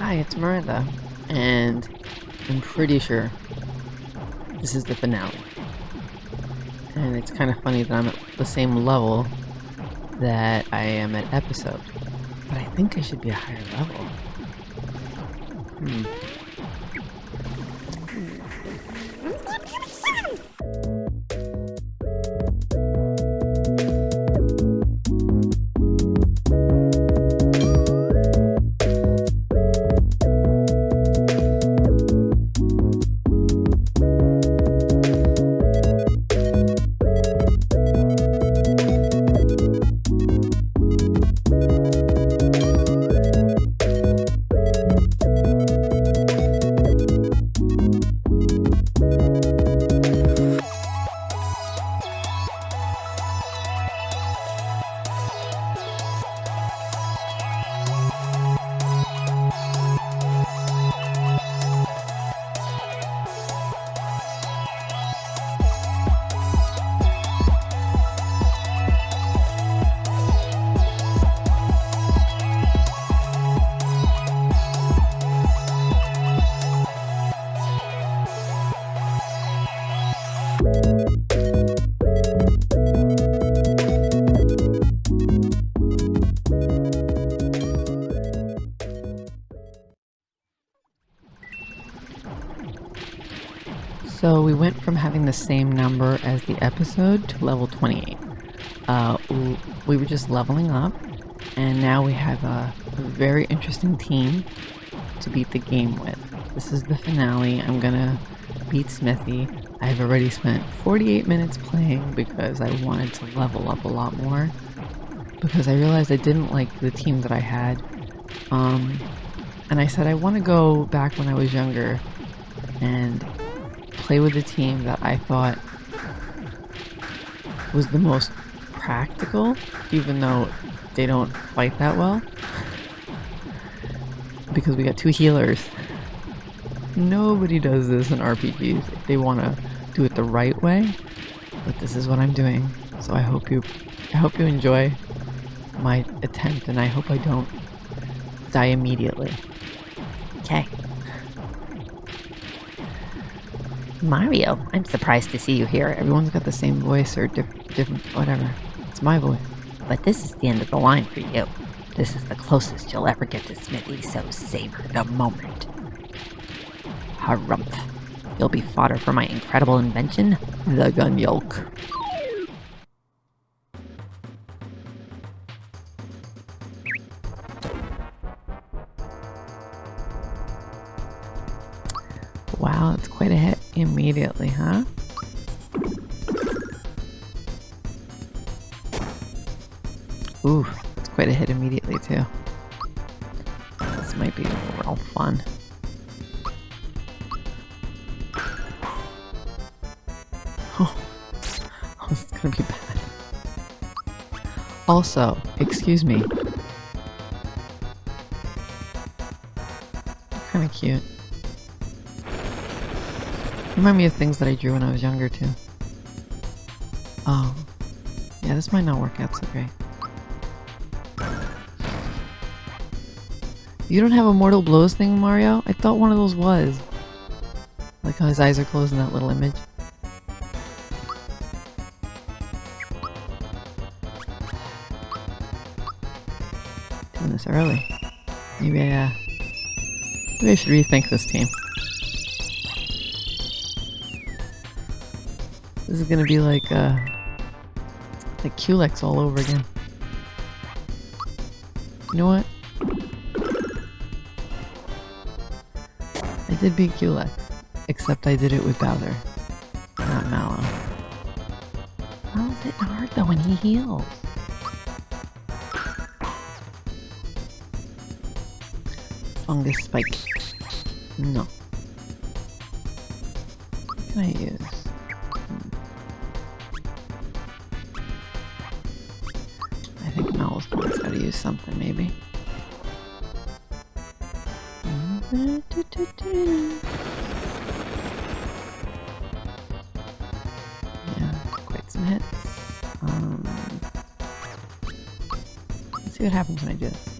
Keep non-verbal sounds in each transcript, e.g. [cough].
Hi, it's Miranda, and I'm pretty sure this is the finale. And it's kind of funny that I'm at the same level that I am at episode. But I think I should be a higher level. Hmm. As the episode to level 28. Uh, we were just leveling up, and now we have a, a very interesting team to beat the game with. This is the finale. I'm gonna beat Smithy. I've already spent 48 minutes playing because I wanted to level up a lot more. Because I realized I didn't like the team that I had. Um, and I said I want to go back when I was younger and play with a team that I thought was the most practical, even though they don't fight that well. because we got two healers. Nobody does this in RPGs. They want to do it the right way, but this is what I'm doing. So I hope you, I hope you enjoy my attempt, and I hope I don't die immediately. Okay. Mario, I'm surprised to see you here. Everyone's got the same voice or diff different, whatever. It's my voice. But this is the end of the line for you. This is the closest you'll ever get to Smithy, so savor the moment. Harumph. You'll be fodder for my incredible invention, the Gunyolk. Wow, it's quite a hit immediately, huh? Ooh, it's quite a hit immediately too. This might be real fun. Oh, [laughs] this is gonna be bad. Also, excuse me. Kinda cute. Remind me of things that I drew when I was younger too. Oh. Yeah, this might not work out so great. You don't have a Mortal Blows thing, Mario? I thought one of those was. Like how his eyes are closed in that little image. Doing this early. Maybe I, uh, maybe I should rethink this team. This is gonna be like, uh, like Culex all over again. You know what? I did beat Culex, except I did it with Bowser, not Mallow. How is it hard though when he heals? Fungus Spike. No. What can I use? do something maybe. Yeah, quite some hits. Um, let's see what happens when I do this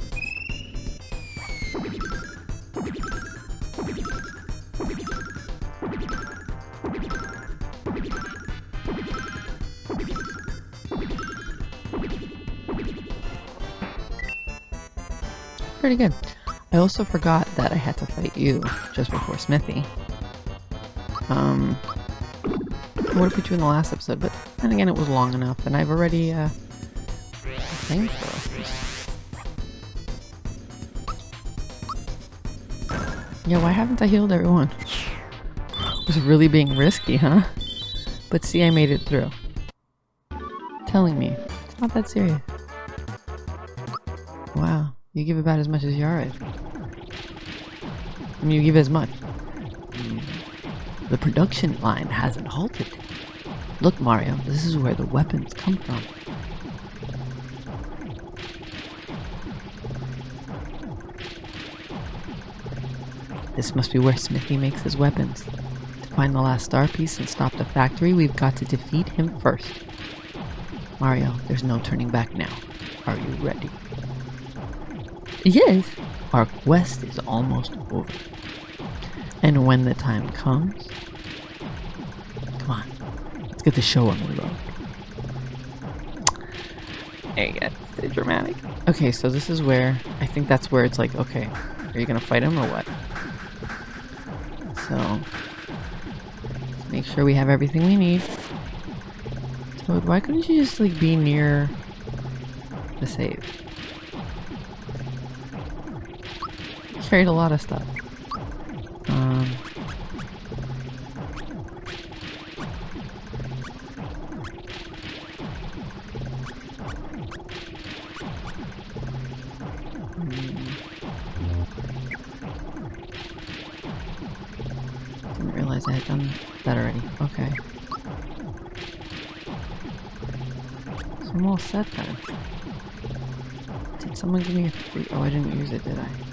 pretty good. I also forgot that I had to fight you just before Smithy. Um, I would have put you in the last episode, but then again, it was long enough, and I've already, uh, thank Yeah, why haven't I healed everyone? It was really being risky, huh? But see, I made it through. Telling me, it's not that serious. You give about as much as Yara. I mean, you give as much. The production line hasn't halted. Look, Mario, this is where the weapons come from. This must be where Smithy makes his weapons. To find the last star piece and stop the factory, we've got to defeat him first. Mario, there's no turning back now. Are you ready? Yes. Our quest is almost over. And when the time comes, come on, let's get the show on the road. There you go. So dramatic. Okay, so this is where I think that's where it's like, okay, are you gonna fight him or what? So make sure we have everything we need. Toad, why couldn't you just like be near the save? Carried a lot of stuff. Um, Didn't realize I had done that already. Okay. So I'm all set then. Did someone give me a free- oh I didn't use it did I?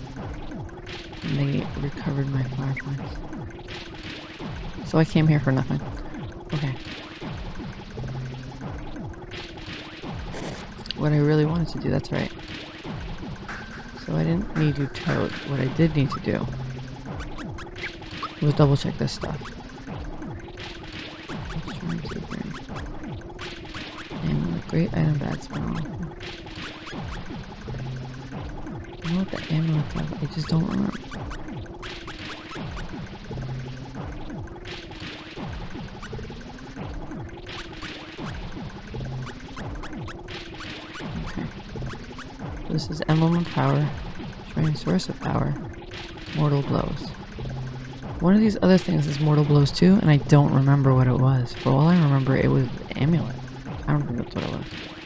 And they recovered my points. So I came here for nothing. Okay. What I really wanted to do, that's right. So I didn't need you Toad. What I did need to do was double check this stuff. Amulet, great item, bad smell. I know what the amulet does, I just don't remember. Of Power, Mortal Blows. One of these other things is Mortal Blows too, and I don't remember what it was. For all I remember, it was Amulet. I don't think that's what it was.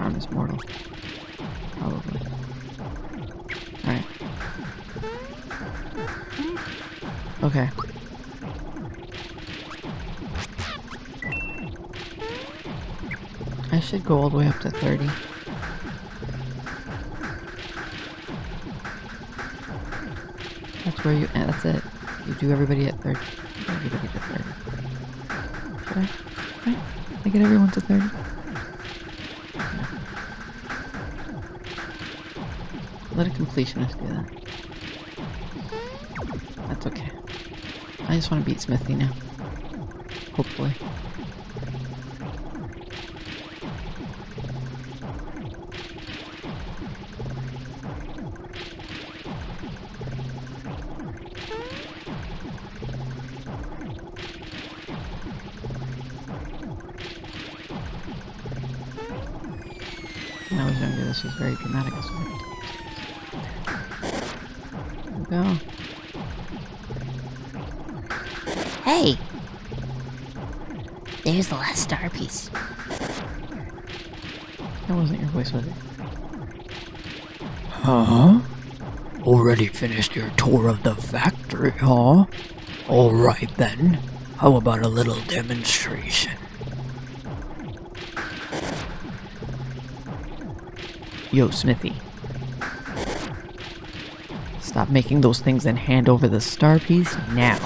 Charm is mortal. Probably. Alright. Okay. I should go all the way up to 30. That's where you, eh, that's it. You do everybody at 30. Everybody to 30. Should I? Right? I get everyone to 30? Do that. That's okay. I just want to beat Smithy now. Hopefully. Finished your tour of the factory, huh? Alright then. How about a little demonstration? Yo, Smithy. Stop making those things and hand over the star piece now.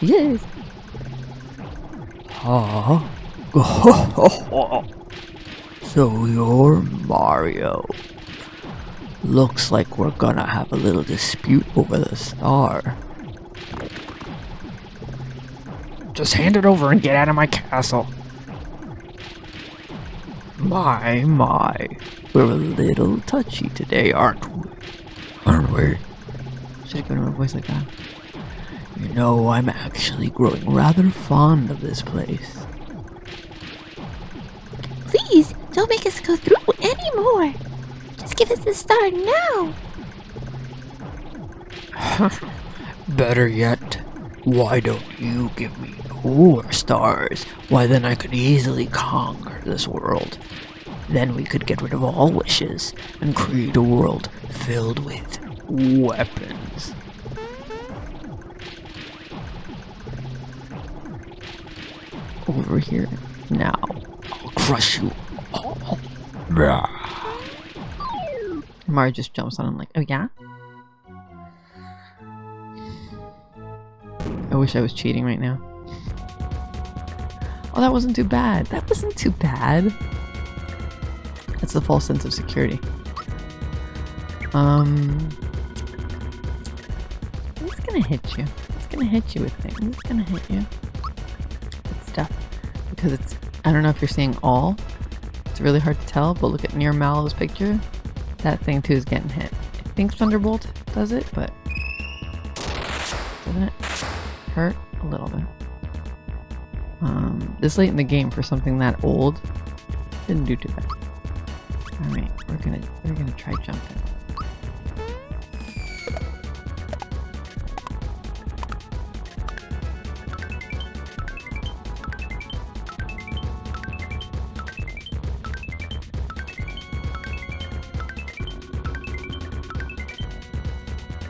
Yes. Huh? [laughs] so you're Mario. Looks like we're gonna have a little dispute over the star. Just hand it over and get out of my castle. My, my. We're a little touchy today, aren't we? Aren't we? Should have given him a voice like that. You know, I'm actually growing rather fond of this place. Give us the star now. [laughs] Better yet, why don't you give me your stars? Why then I could easily conquer this world. Then we could get rid of all wishes and create a world filled with weapons. Over here. Now. I'll crush you all. Blah. Mario just jumps on him like, oh yeah? I wish I was cheating right now. Oh, that wasn't too bad. That wasn't too bad. That's the false sense of security. Um, he's gonna hit you. He's gonna hit you with things. He's gonna hit you with stuff because it's. I don't know if you're seeing all. It's really hard to tell, but look at near Mallow's picture. That thing too is getting hit. I think Thunderbolt does it, but doesn't it hurt a little bit? Um, this late in the game for something that old didn't do too bad. All right, we're gonna we're gonna try jumping.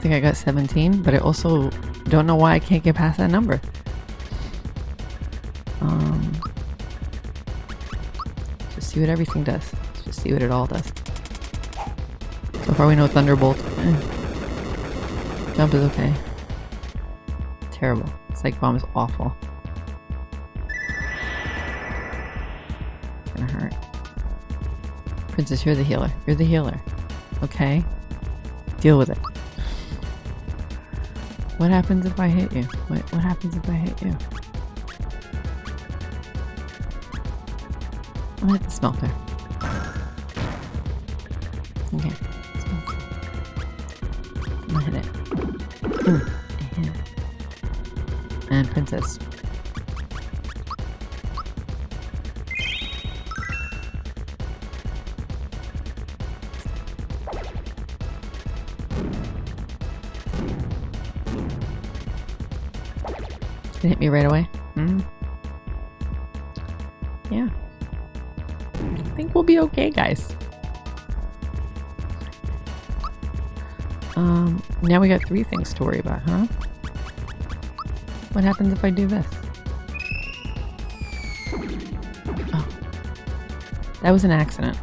Think I got 17, but I also don't know why I can't get past that number. Um, just see what everything does. Let's just see what it all does. So far we know Thunderbolt. [clears throat] Jump is okay. Terrible. Psych Bomb is awful. Gonna hurt. Princess, you're the healer. You're the healer. Okay? Deal with it. What happens if I hit you? What, what happens if I hit you? I'm gonna hit the smelter. Okay. I'm gonna. Ooh, mm. I hit it. And princess. Right away. Mm. Yeah. I think we'll be okay, guys. Um, now we got three things to worry about, huh? What happens if I do this? Oh. That was an accident.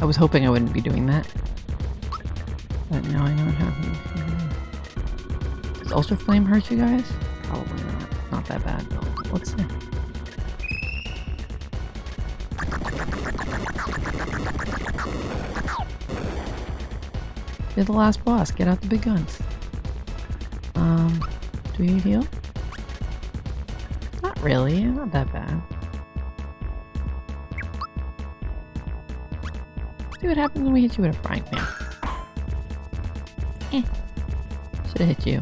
I was hoping I wouldn't be doing that. But now I know what happens. Does Ultra Flame hurt you guys? Probably not. Not that bad though. Let's see. You're the last boss. Get out the big guns. Um, do you heal? Not really. Not that bad. See what happens when we hit you with a frying pan. Eh. Should have hit you.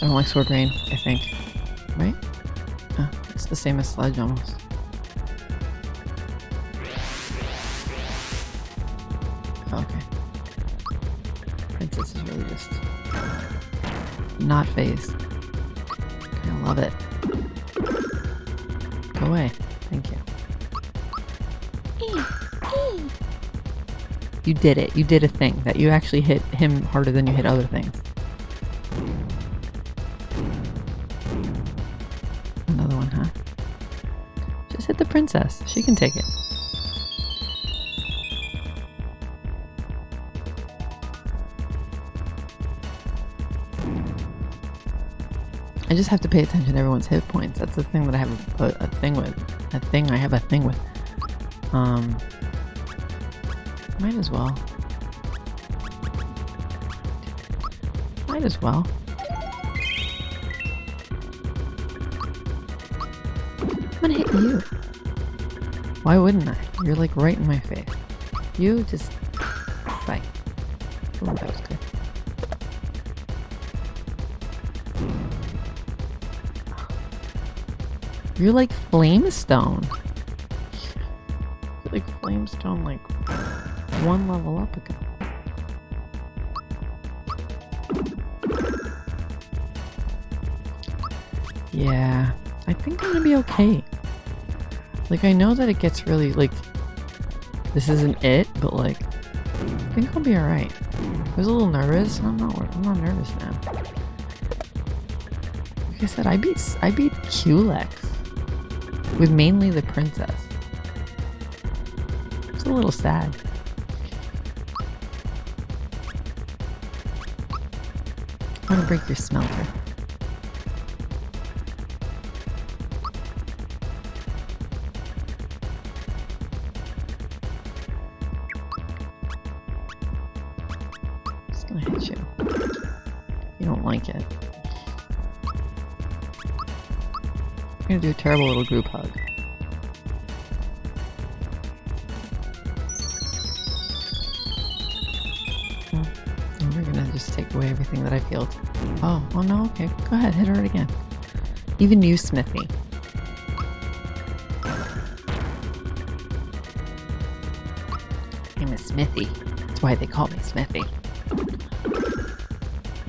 I don't like sword rain, I think. Right? Oh, it's the same as sledge almost. Oh, okay. Princess is really just not phased. I love it. Go away. Thank you. You did it. You did a thing that you actually hit him harder than you hit other things. Princess. She can take it. I just have to pay attention to everyone's hit points. That's the thing that I have a, a thing with. A thing I have a thing with. Um, might as well. Might as well. I'm gonna hit you. Why wouldn't I? You're like right in my face. You just bye. Ooh, that was good. You're like Flamestone. You're like Flamestone, like one level up ago. Yeah, I think I'm gonna be okay. Like, I know that it gets really, like, this isn't it, but like, I think I'll be alright. I was a little nervous, I'm not, I'm not nervous now. Like I said, I beat, I beat Culex with mainly the princess. It's a little sad. I want to break your smelter. A terrible little group hug. And you're gonna just take away everything that I feel. Oh, oh no, okay. Go ahead, hit her again. Even you, Smithy. I'm a Smithy. That's why they call me Smithy.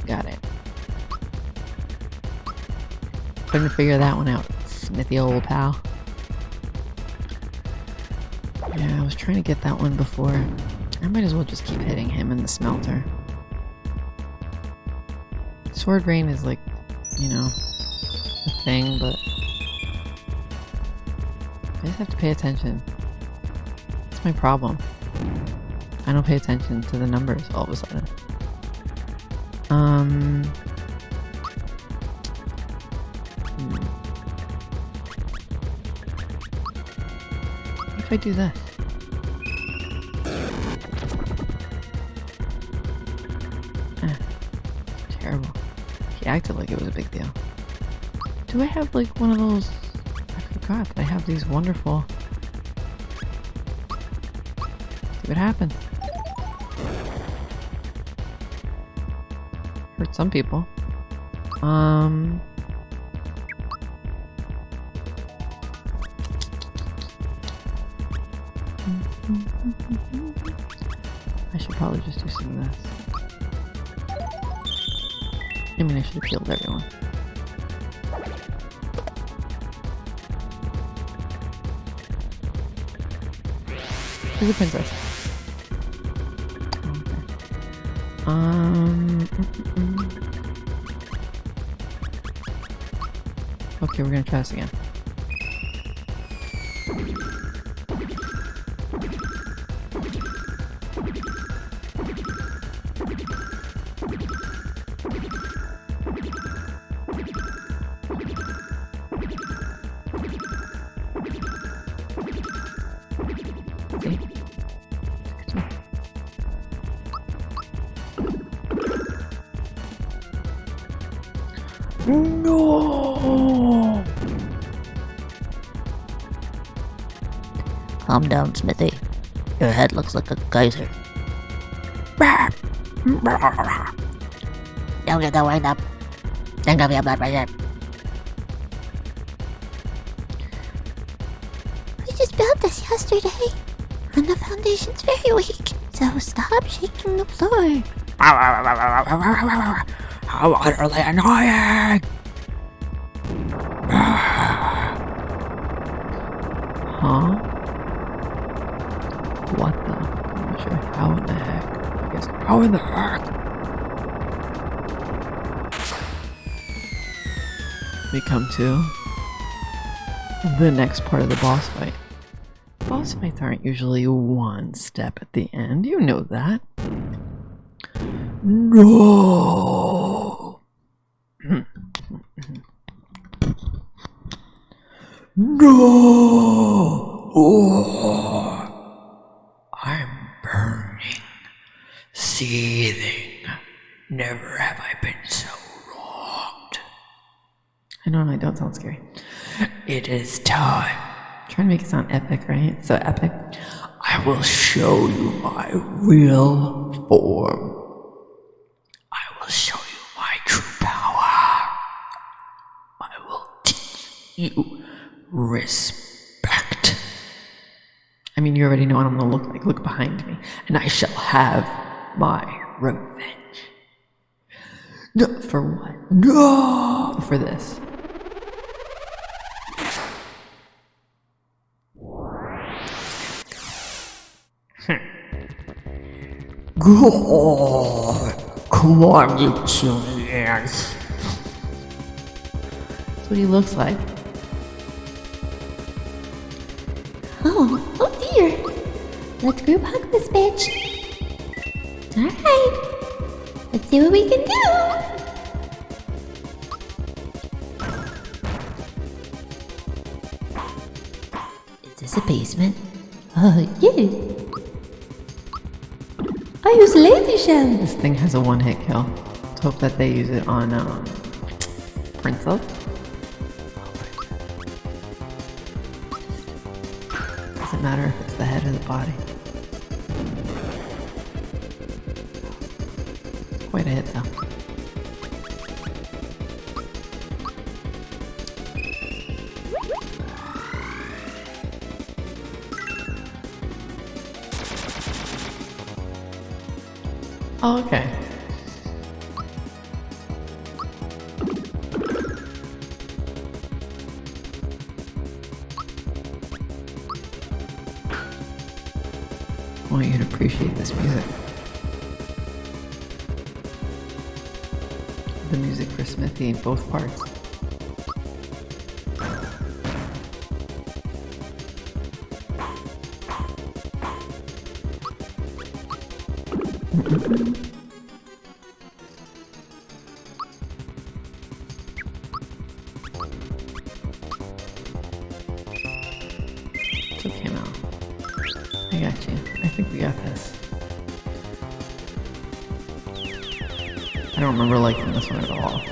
Got it. Couldn't figure that one out, Smithy old pal. Yeah, I was trying to get that one before. I might as well just keep hitting him in the smelter. Sword Rain is like, you know, a thing, but I just have to pay attention. That's my problem. I don't pay attention to the numbers all of a sudden. Um. If I do this? Eh, terrible. He acted like it was a big deal. Do I have like one of those? I forgot that I have these wonderful. See what happens. Hurt some people. Um. Probably just do some of this. I mean, I should have killed everyone. Who's the princess? Okay. Um. mm, mm, mm. Okay, we're gonna try this again. No! Calm down, Smithy. Your head looks like a geyser. Don't get the wind up. Don't give me a blood pressure. We just built this yesterday, and the foundation's very weak. So stop shaking the floor. How utterly annoying! [sighs] Huh? What the? I'm not sure. How in the heck? I guess. How in the come to. the next part of the boss fight. Boss fights aren't usually one step at the end. You know that. No! no! Oh, I'm burning, seething. Never have I been so wronged. I know, I don't sound scary. It is time. Trying to make it sound epic, right? So epic. I will show you my real form. I will show you my true power. I will teach you respect. I mean, you already know what I'm gonna look like. Look behind me. And I shall have my revenge. No, For what? no! For this. Come on, you ass. That's what he looks like. Oh, oh dear. Let's group hug this bitch. Alright. Let's see what we can do. Is this a basement? Uh, yeah. Laser shell. This thing has a one hit kill. Let's hope that they use it on um, Princess. Doesn't matter if it's the head or the body. Okay. I want you to appreciate this music. The music for Smithy, in both parts. One at all.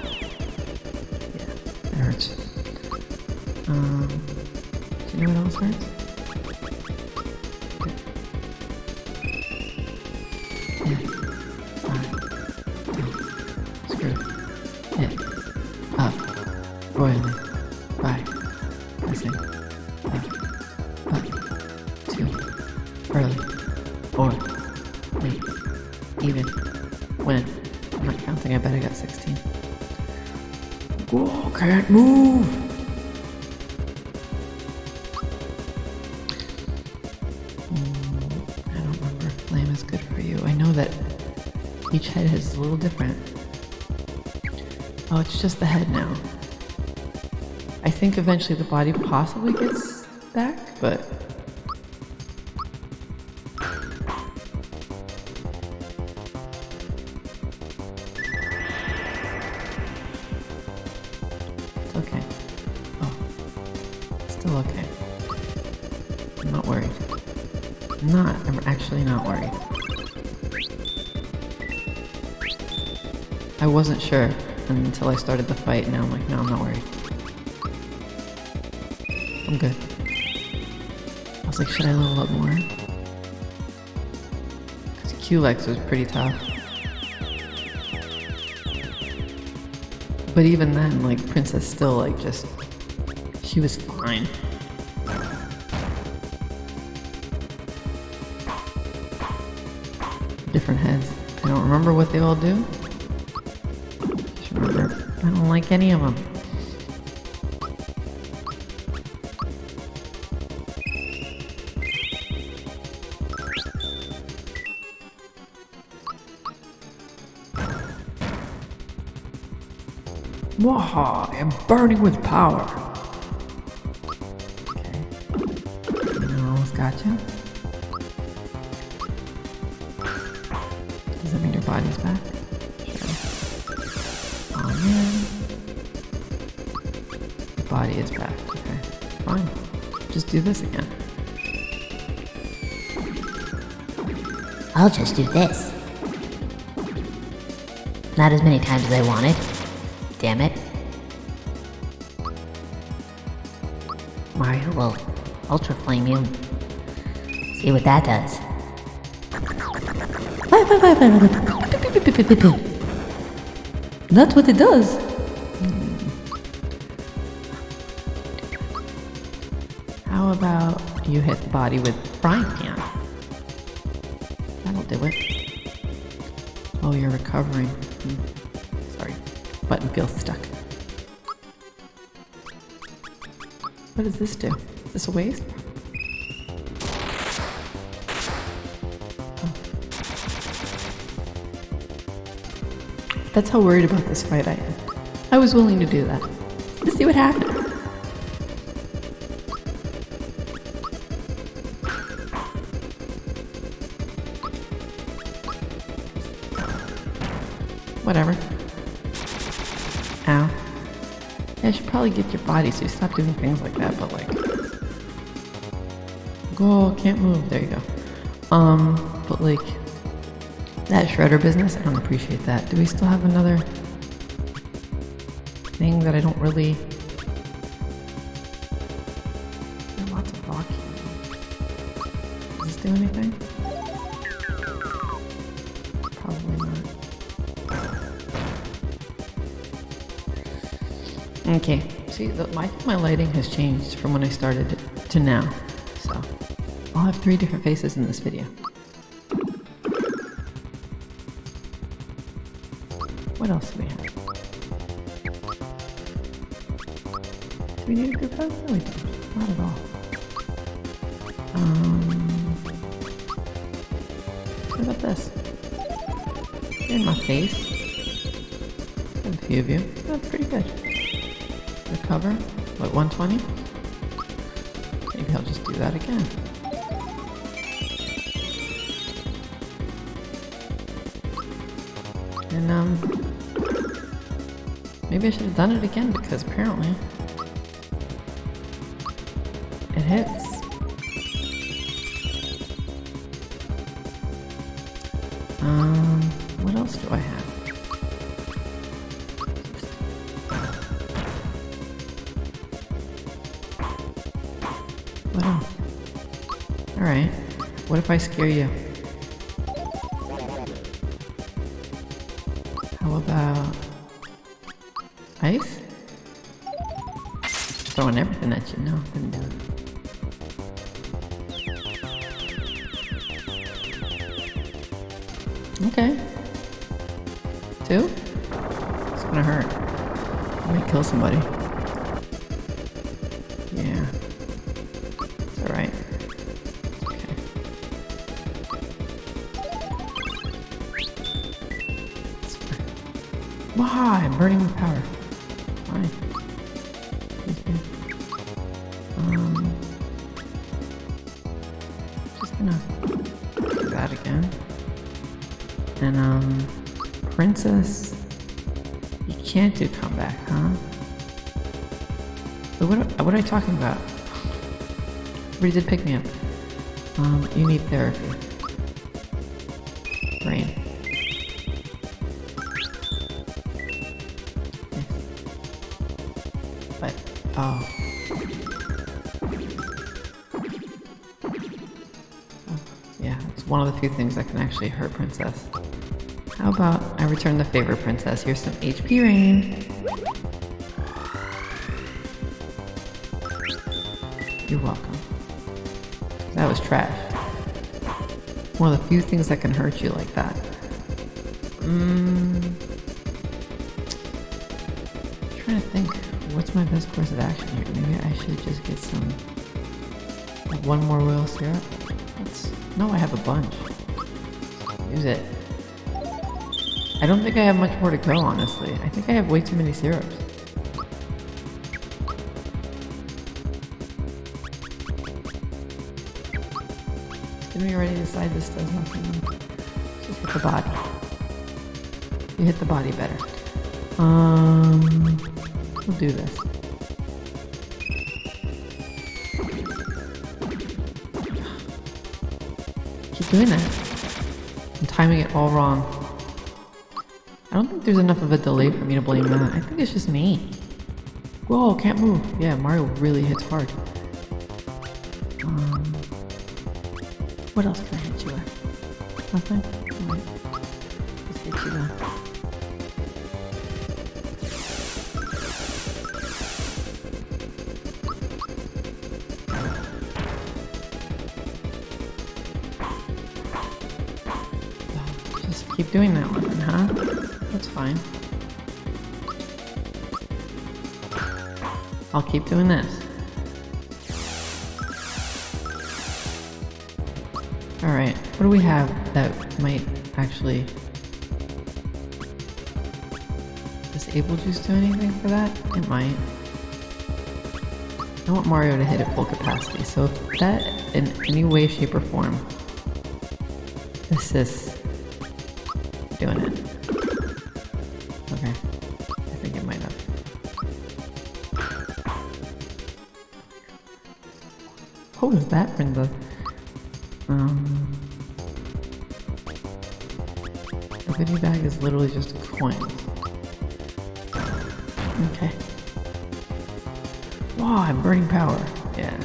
Can't move! Hmm, I don't remember if flame is good for you. I know that each head is a little different. Oh, it's just the head now. I think eventually the body possibly gets back, but I wasn't sure until I started the fight, and now I'm like, no, I'm not worried. I'm good. I was like, should I level up more? Because Culex was pretty tough. But even then, like, Princess still, like, just. She was fine. Different heads. I don't remember what they all do. I don't like any of them. Waha, I'm burning with power. I'll just do this. Not as many times as I wanted. Damn it. Mario will Ultra Flame you. See what that does. That's what it does. How about you hit the body with frying pan? That'll do it. Oh, you're recovering. Hmm. Sorry, button feels stuck. What does this do? Is this a waste? That's how worried about this fight I am. I was willing to do that. Let's see what happens. Probably get your body so you stop doing things like that, but like... Go, can't move. There you go. Um, but like... That shredder business, I don't appreciate that. Do we still have another thing that I don't really... Okay, see, the, my, my lighting has changed from when I started to now. So, I'll have three different faces in this video. What else do we have? Do we need a group hug? No, we don't. 120? Maybe I'll just do that again. And, um, maybe I should have done it again because apparently it hits. Scare you? What what are you talking about? But did pick me up. Um, you need therapy. Brain. But oh. Oh, Yeah, it's one of the few things that can actually hurt Princess. How about I return the favor, Princess? Here's some HP rain. You're welcome. That was trash. One of the few things that can hurt you like that. Mmm. Trying to think, what's my best course of action here? Maybe I should just get some. like, one more royal syrup. Let's. No, I have a bunch. Use it. I don't think I have much more to go, honestly. I think I have way too many syrups. Already decide this does nothing? Just hit the body. You hit the body better. Um, we'll do this. Keep doing that. I'm timing it all wrong. I don't think there's enough of a delay for me to blame that. I think it's just me. Whoa, can't move. Yeah, Mario really hits hard. I'll keep doing this. Alright, what do we have that might actually... Does Able Juice do anything for that? It might. I want Mario to hit at full capacity, so if that in any way, shape, or form assists doing it. Was that, Brenda? Um, a goodie bag is literally just a coin. Okay. Wow, I'm burning power. Yeah.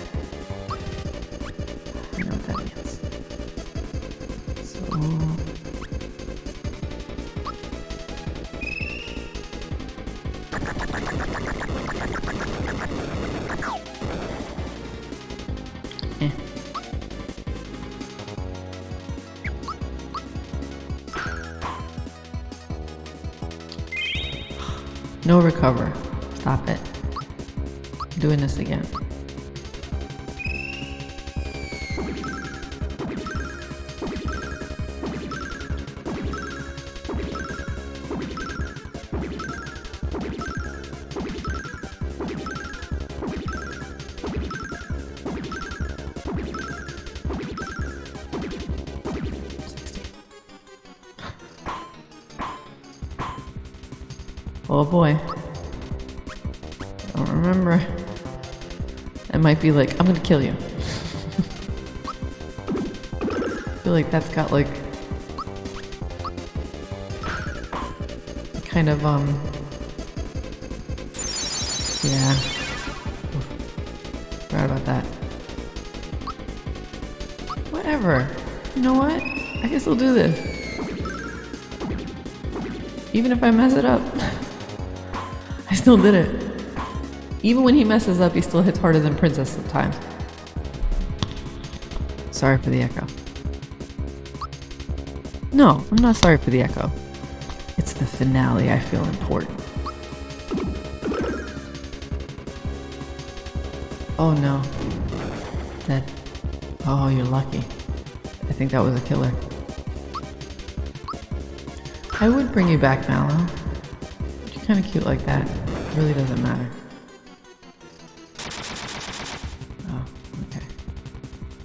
No recover. Stop it. I'm doing this again. Be like, I'm gonna kill you. I feel like that's got like kind of um yeah. Forgot about that. Whatever. You know what? I guess we'll do this. Even if I mess it up. [laughs] I still did it. Even when he messes up, he still hits harder than Princess sometimes. Sorry for the echo. No, I'm not sorry for the echo. It's the finale I feel important. Oh no. Dead. Oh, you're lucky. I think that was a killer. I would bring you back, Mallow. You're kind of cute like that. It really doesn't matter.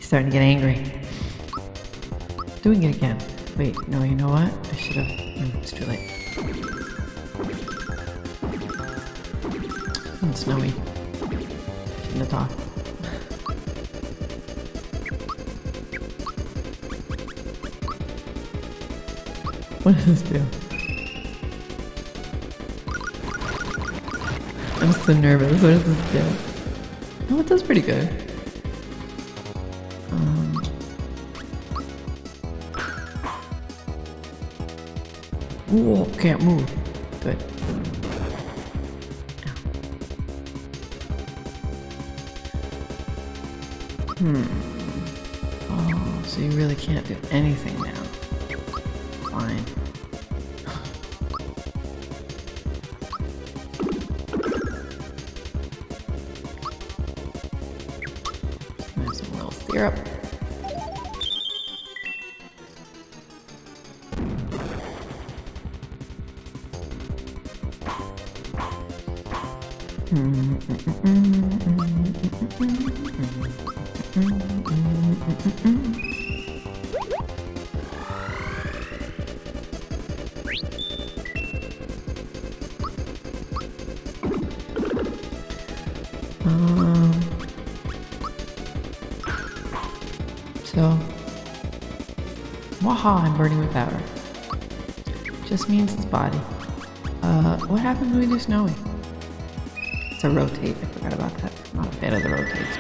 Starting to get angry. Doing it again. Wait, no, you know what? I should have. Mm, it's too late. It's snowy. Shouldn't have talked. [laughs] What does this do? I'm so nervous. What does this do? Oh, it does pretty good. Whoa, can't move. Good. Hmm. Oh, so you really can't do anything now. Fine. Waha, I'm burning with powder. Just means his body. Uh, what happens when we do snowy? It's a rotate. I forgot about that. I'm not a fan of the rotates.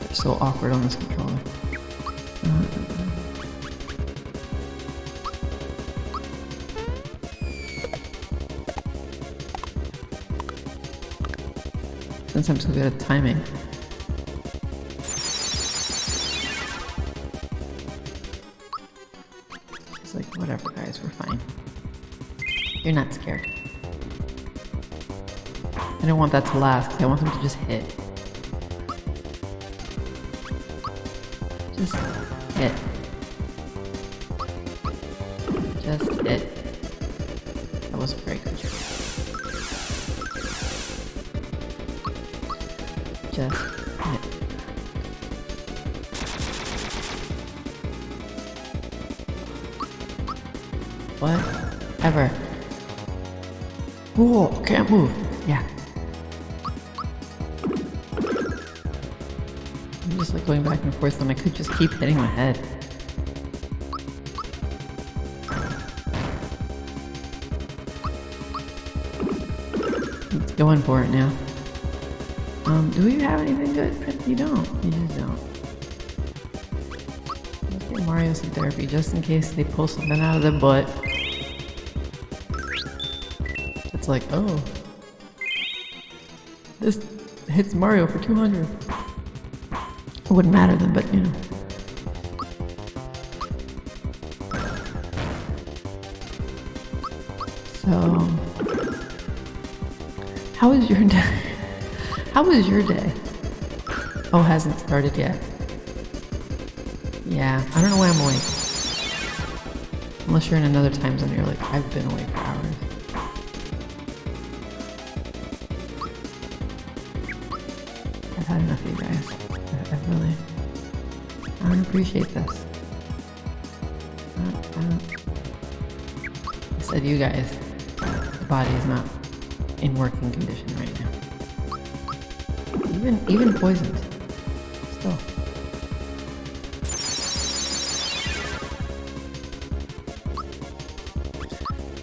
They're so awkward on this controller. Since I'm so good at timing. I don't want that to last, 'cause I want them to just hit. Just hit. Just hit. That wasn't very good. Just hit. What? Ever. Whoa, can't move. Going back and forth when I could just keep hitting my head. Let's go in for it now. Um, do we have anything good? You don't. You just don't. Let's get Mario some therapy just in case they pull something out of their butt. It's like, oh. This hits Mario for 200. Wouldn't matter then, but you know. So, how was your [laughs] day? How was your day? Oh, hasn't started yet. Yeah, I don't know why I'm awake. Unless you're in another time zone, you're like, I've been awake appreciate this. I said you guys, the body is not in working condition right now. Even, even poisoned. Still.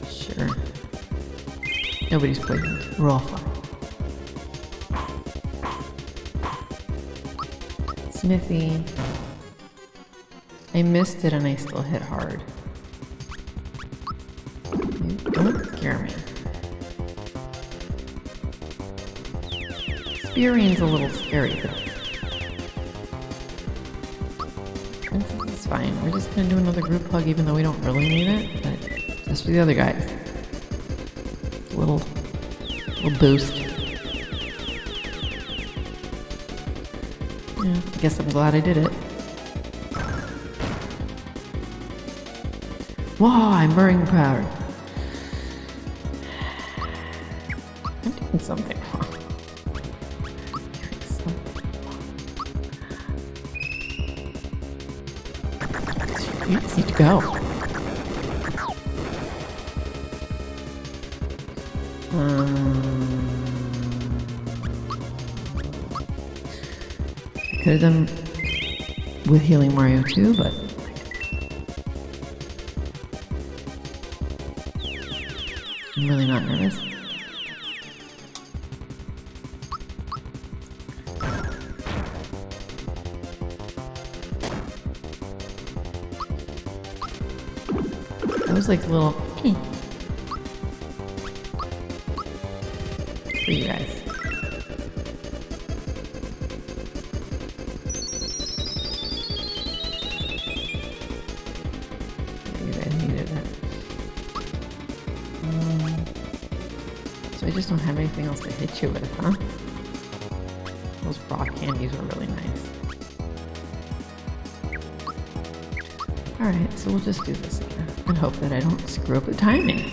Sure. Nobody's poisoned. We're all fine. Smithy. I missed it and I still hit hard. Don't scare me. Spearing's a little scary though. Princess is fine. We're just gonna do another group hug even though we don't really need it, but just for the other guys. A little, little boost. Yeah, I guess I'm glad I did it. Wow, I'm burning powder. I'm doing something wrong. Need to go. Um, could have done with healing Mario too, but I'm really not nervous. That was like a little hmm. I just don't have anything else to hit you with, huh? Those rock candies were really nice. Alright, so we'll just do this again and hope that I don't screw up the timing.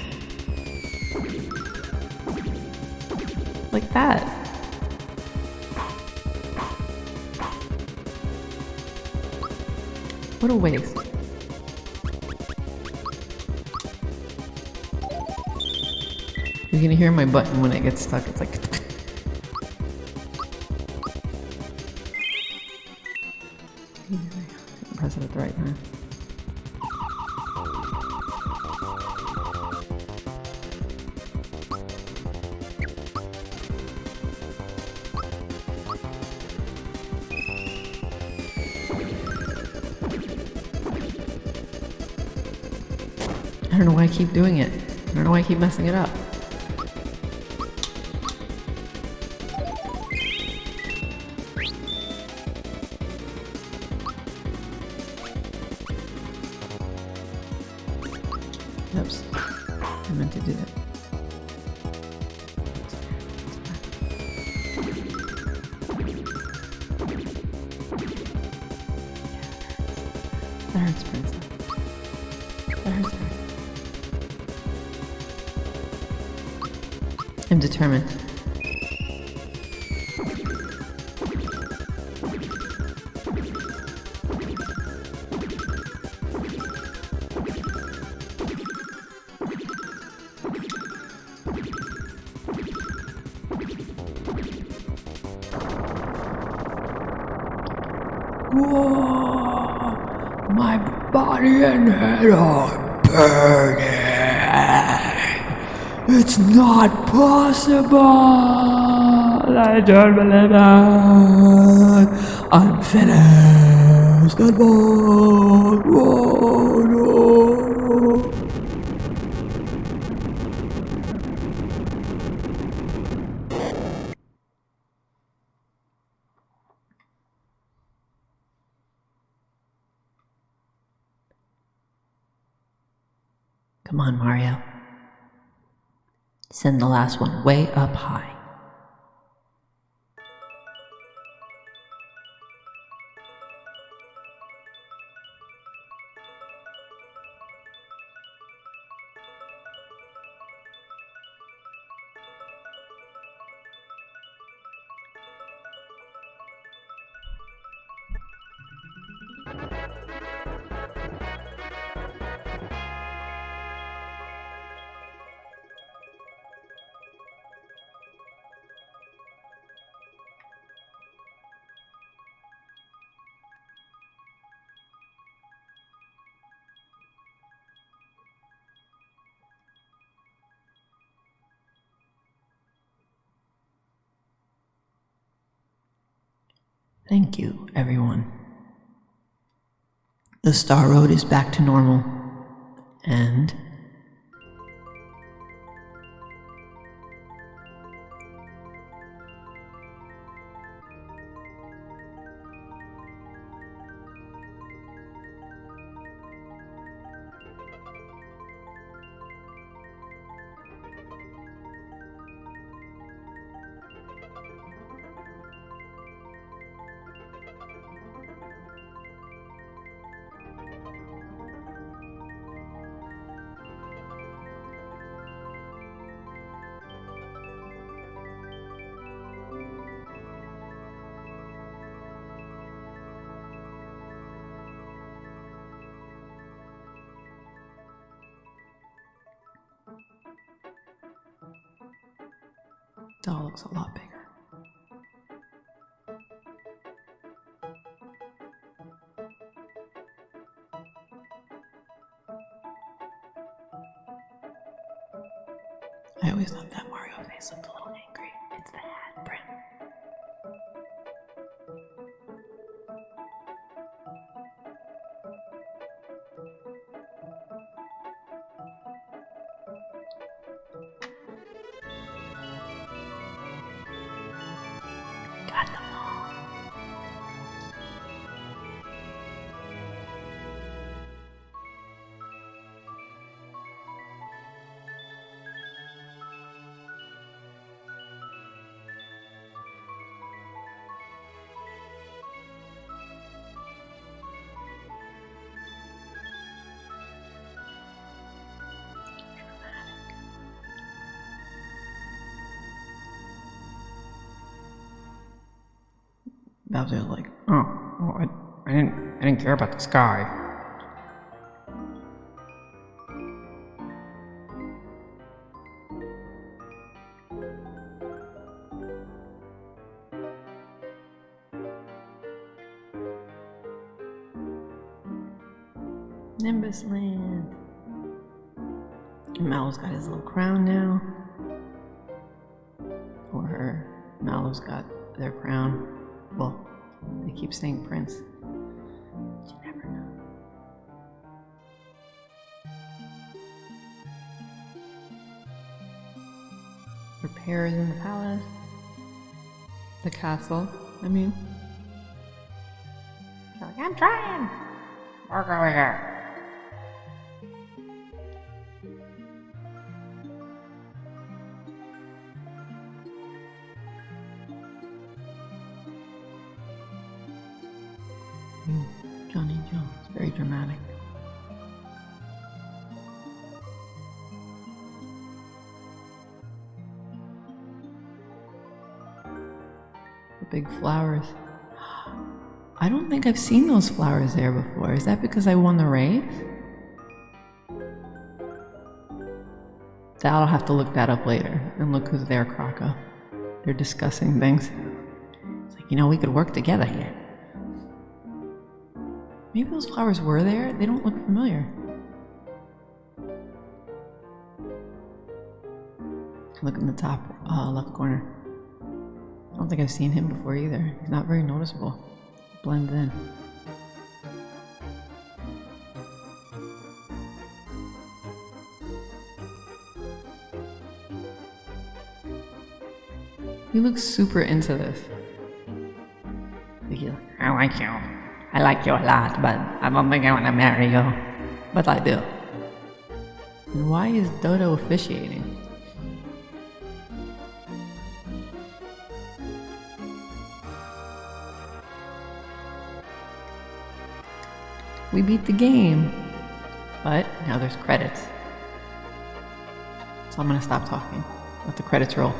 Like that. What a waste. You can hear my button when it gets stuck. It's like... Press it at the right time. I don't know why I keep doing it. I don't know why I keep messing it up. I'm determined. Whoa! My body and head are burning. It's not possible. I don't believe it. I'm finished. One. Whoa, no. Come on, Mario. Send the last one way up high. The Star Road is back to normal. And doll looks a lot bigger. I always thought that Mario face looked a Bowser's like, Oh, well, I, I didn't I didn't care about this sky. Repairs in the palace. The castle, I mean. Like, I'm trying. Work over here. Flowers. I don't think I've seen those flowers there before. Is that because I won the race? I'll have to look that up later and look who's there, Croco. They're discussing things. It's like, you know, we could work together here. Maybe those flowers were there. They don't look familiar. Look in the top uh, left corner. I don't think I've seen him before either. He's not very noticeable. Blends in. He looks super into this. Like, I like you. I like you a lot, but I don't think I want to marry you. But I do. And why is Dodo officiating? We beat the game. But now there's credits. So I'm gonna stop talking. Let the credits roll.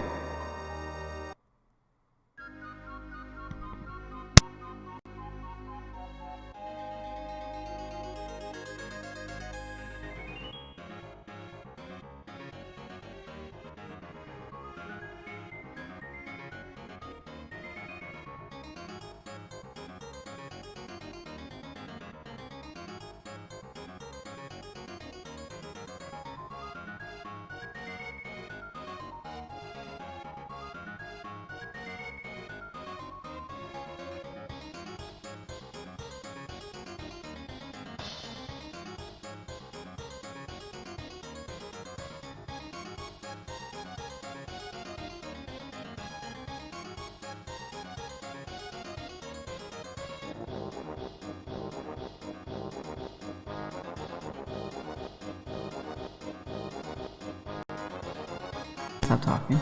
Stop talking.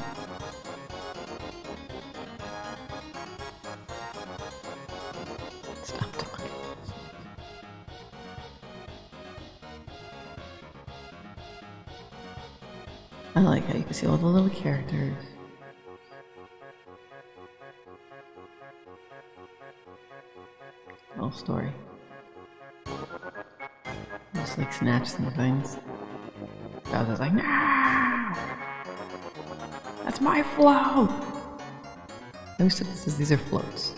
Stop talking. I like how you can see all the little characters. That's my float! I always took this as these are floats.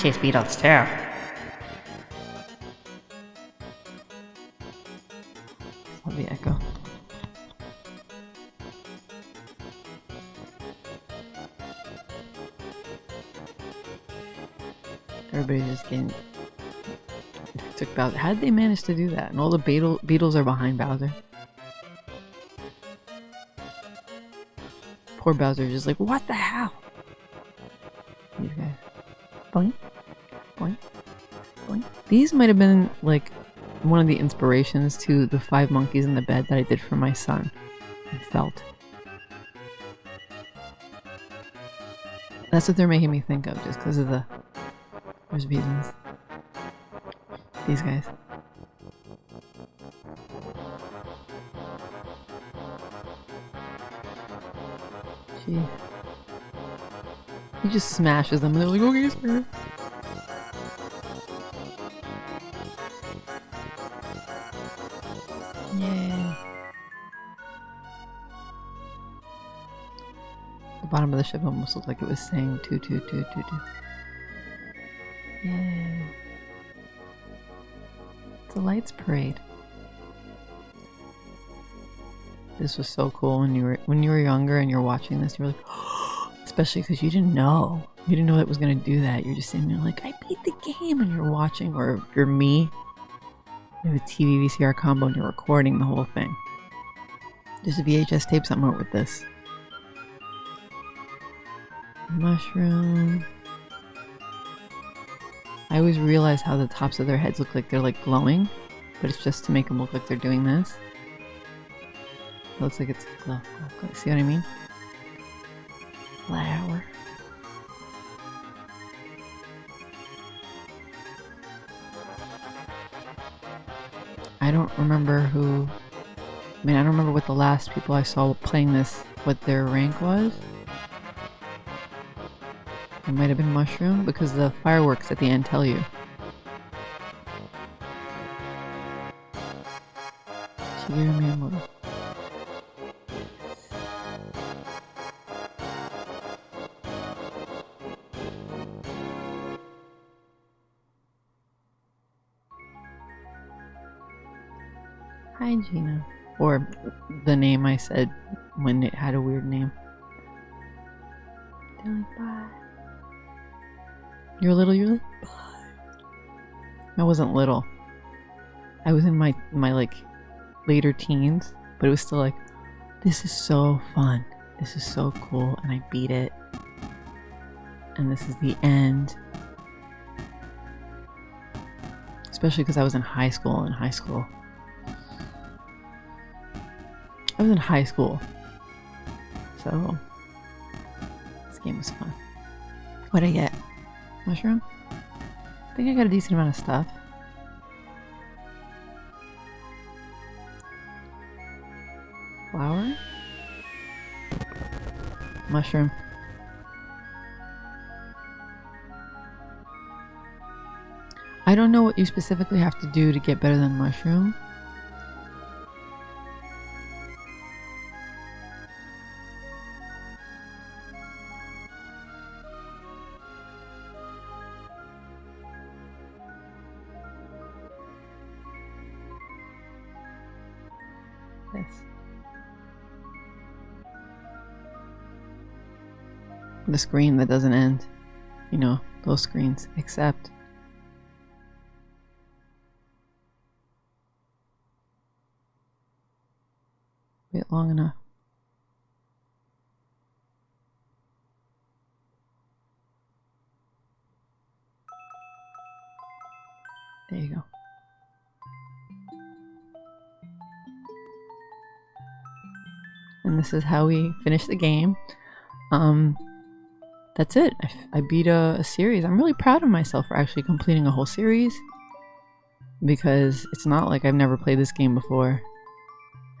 Chase beetles too. Love the echo. Everybody's just getting took Bowser. How did they manage to do that? And all the beetle beetles are behind Bowser. Poor Bowser is just like, what the hell? These might have been like one of the inspirations to the five monkeys in the bed that I did for my son. I felt. That's what they're making me think of just because of the. There's reasons. These guys. Jeez. He just smashes them and they're like, okay, sir. Ship almost looked like it was saying two two two two two. Yay. It's a lights parade. This was so cool when you were when you were younger and you're watching this. You're like, [gasps] especially because you didn't know. You didn't know it was gonna do that. You're just sitting there like, I beat the game, and you're watching. Or you're me, you have a TV VCR combo and you're recording the whole thing. There's a VHS tape somewhere with this. Mushroom. I always realize how the tops of their heads look like they're like glowing, but it's just to make them look like they're doing this. It looks like it's glow, glow, glow. See what I mean? Flower. I don't remember who. I mean, I don't remember what the last people I saw playing this, what their rank was. It might have been Mushroom because the fireworks at the end tell you. Hi, Gina. Or the name I said when it had a weird name. Bye. You're little, you're like. I wasn't little. I was in my, my like later teens, but it was still like, this is so fun. This is so cool. And I beat it. And this is the end. Especially because I was in high school. In high school, I was in high school. So, this game was fun. What'd I get? Mushroom? I think I got a decent amount of stuff. Flower? Mushroom. I don't know what you specifically have to do to get better than mushroom. The screen that doesn't end. You know, those screens. Except. Wait long enough. There you go. and this is how we finish the game. Um, that's it. I, I beat a, a, series. I'm really proud of myself for actually completing a whole series because it's not like I've never played this game before,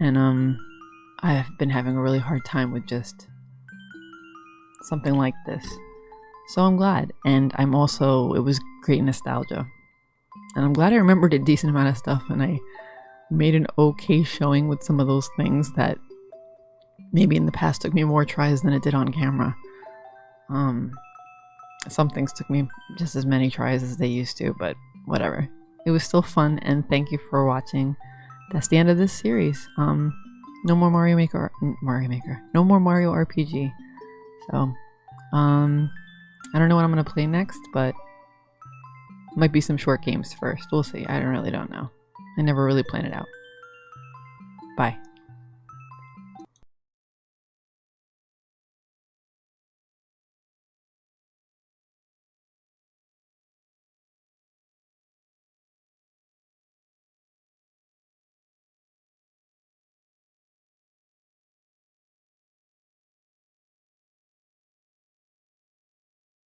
and um, I've been having a really hard time with just something like this. So I'm glad, and I'm also it was great nostalgia, and I'm glad I remembered a decent amount of stuff, and I made an okay showing with some of those things that maybe in the past took me more tries than it did on camera. Um, some things took me just as many tries as they used to, but whatever. It was still fun, and thank you for watching. That's the end of this series. Um, no more Mario Maker, Mario Maker. No more Mario RPG. So, um, I don't know what I'm gonna play next, but might be some short games first. We'll see. I don't really don't know. I never really plan it out. Bye.